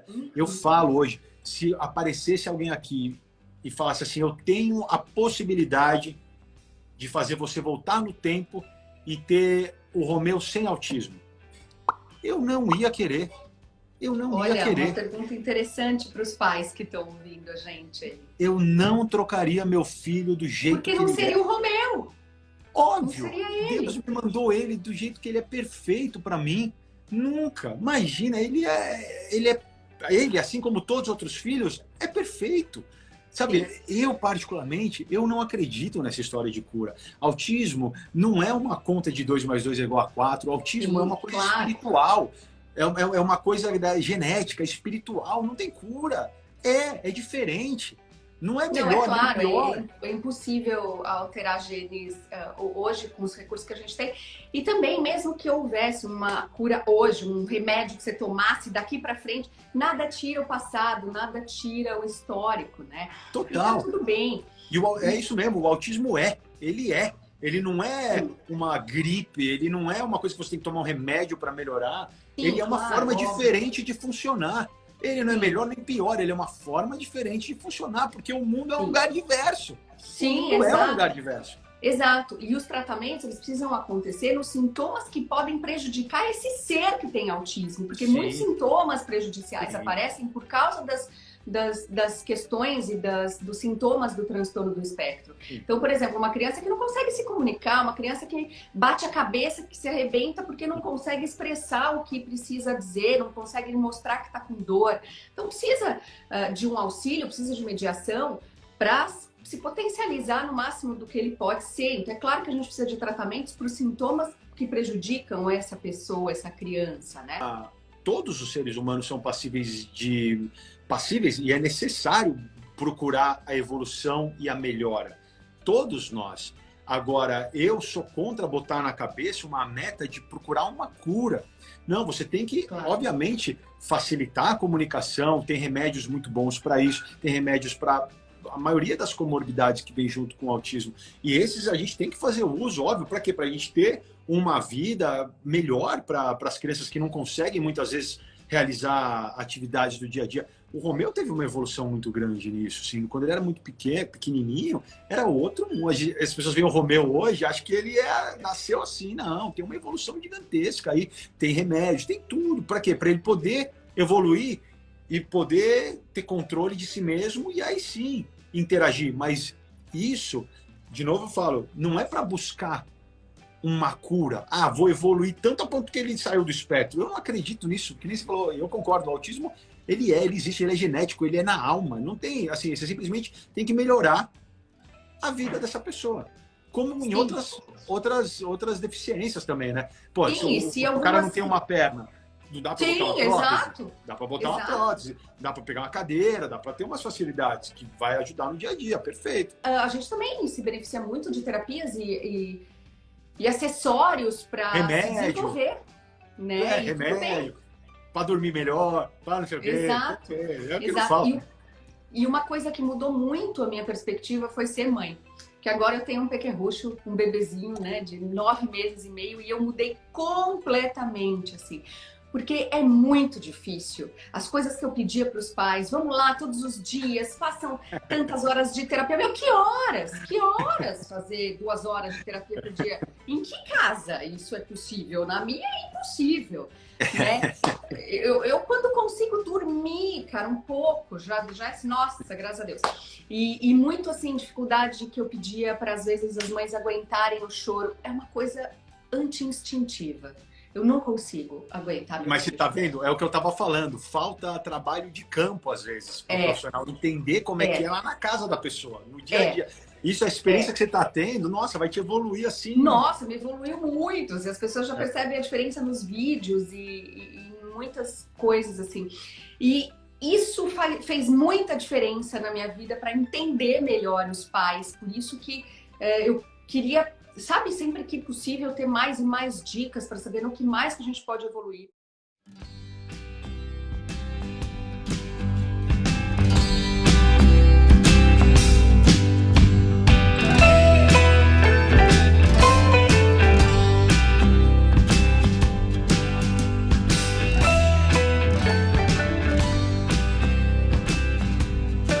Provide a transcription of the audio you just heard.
vida. Eu falo hoje, se aparecesse alguém aqui e falasse assim, eu tenho a possibilidade de fazer você voltar no tempo e ter o Romeu sem autismo. Eu não ia querer. Eu não Olha, ia querer. uma pergunta interessante para os pais que estão ouvindo a gente. Eu não trocaria meu filho do jeito Porque que não ele seria é. o Romeu. Óbvio. Não seria ele. Deus me mandou ele do jeito que ele é perfeito para mim. Nunca. Imagina, ele é, ele é, ele assim como todos os outros filhos, é perfeito. Sabe, eu particularmente, eu não acredito nessa história de cura. Autismo não é uma conta de 2 mais 2 é igual a 4. Autismo Sim, é uma coisa claro. espiritual. É, é, é uma coisa da genética, espiritual. Não tem cura. É, é diferente. Não é Não, melhor, é claro, nem pior. é, é impossível alterar genes eh, hoje com os recursos que a gente tem. E também, mesmo que houvesse uma cura hoje, um remédio que você tomasse daqui para frente, nada tira o passado, nada tira o histórico, né? Total. Então, tudo bem. E o, é isso mesmo, o autismo é, ele é. Ele não é Sim. uma gripe, ele não é uma coisa que você tem que tomar um remédio para melhorar. Sim, ele é uma claro, forma óbvio. diferente de funcionar. Ele não é melhor nem pior, ele é uma forma diferente de funcionar, porque o mundo é um lugar diverso. Sim, o mundo é um exato. lugar diverso. Exato. E os tratamentos, eles precisam acontecer nos sintomas que podem prejudicar esse ser que tem autismo. Porque Sim. muitos sintomas prejudiciais Sim. aparecem por causa das, das, das questões e das, dos sintomas do transtorno do espectro. Então, por exemplo, uma criança que não consegue se comunicar, uma criança que bate a cabeça, que se arrebenta porque não consegue expressar o que precisa dizer, não consegue mostrar que está com dor. Então, precisa ah, de um auxílio, precisa de mediação para se potencializar no máximo do que ele pode ser. Então, é claro que a gente precisa de tratamentos para os sintomas que prejudicam essa pessoa, essa criança, né? Ah, Todos os seres humanos são passíveis de passíveis e é necessário procurar a evolução e a melhora. Todos nós. Agora, eu sou contra botar na cabeça uma meta de procurar uma cura. Não, você tem que, Claro. obviamente, facilitar a comunicação. Tem remédios muito bons para isso, tem remédios para a maioria das comorbidades que vem junto com o autismo. E esses a gente tem que fazer uso, óbvio, para quê? Para a gente ter uma vida melhor para as crianças que não conseguem muitas vezes realizar atividades do dia a dia. O Romeu teve uma evolução muito grande nisso, assim. Quando ele era muito pequeno, pequenininho, era outro. Hoje, as pessoas veem o Romeu hoje, acham que ele é, nasceu assim. Não, tem uma evolução gigantesca aí. Tem remédio, tem tudo. Para quê? Para ele poder evoluir e poder ter controle de si mesmo e aí sim interagir. Mas isso, de novo eu falo, não é para buscar uma cura. Ah, vou evoluir tanto a ponto que ele saiu do espectro. Eu não acredito nisso, que nem você falou, eu concordo, o autismo, ele é, ele existe, ele é genético, ele é na alma. Não tem, assim, você simplesmente tem que melhorar a vida dessa pessoa. Como em Sim. outras, outras, outras deficiências também, né? Pô, Sim, se o, se o cara não tem uma perna, não dá Sim, botar uma prótese? exato. Dá para botar Exato. uma prótese, dá para pegar uma cadeira, dá para ter umas facilidades que vai ajudar no dia a dia, perfeito. Ah, a gente também se beneficia muito de terapias e, e, e acessórios para desenvolver. Né? É, E remédio, para dormir melhor, para não sei o quê. Exato. É, é o que Exato. falo. E, e uma coisa que mudou muito a minha perspectiva foi ser mãe. Que agora eu tenho um pequerrucho, um bebezinho, né, de nove meses e meio, e eu mudei completamente, assim. Porque é muito difícil. As coisas que eu pedia para os pais, vamos lá todos os dias, façam tantas horas de terapia. Meu, que horas? Que horas fazer duas horas de terapia por dia? Em que casa isso é possível? Na minha é impossível. Né? Eu, eu, quando consigo dormir, cara, um pouco, já, já é, nossa, graças a Deus. E, e muito assim, dificuldade que eu pedia para às vezes as mães aguentarem o choro, é uma coisa anti-instintiva. Eu não consigo aguentar. Mas você filho. tá vendo? É o que eu tava falando. Falta trabalho de campo, às vezes, pro É. profissional entender como é. É. que é lá na casa da pessoa, no dia a É. dia. Isso, a experiência É. que você tá tendo, nossa, vai te evoluir assim. Nossa, me evoluiu muito. E as pessoas já É. percebem a diferença nos vídeos e, e- e em muitas coisas assim. E isso fez muita diferença na minha vida para entender melhor os pais. Por isso que é, eu queria, sabe, sempre que possível ter mais e mais dicas para saber no que mais que a gente pode evoluir.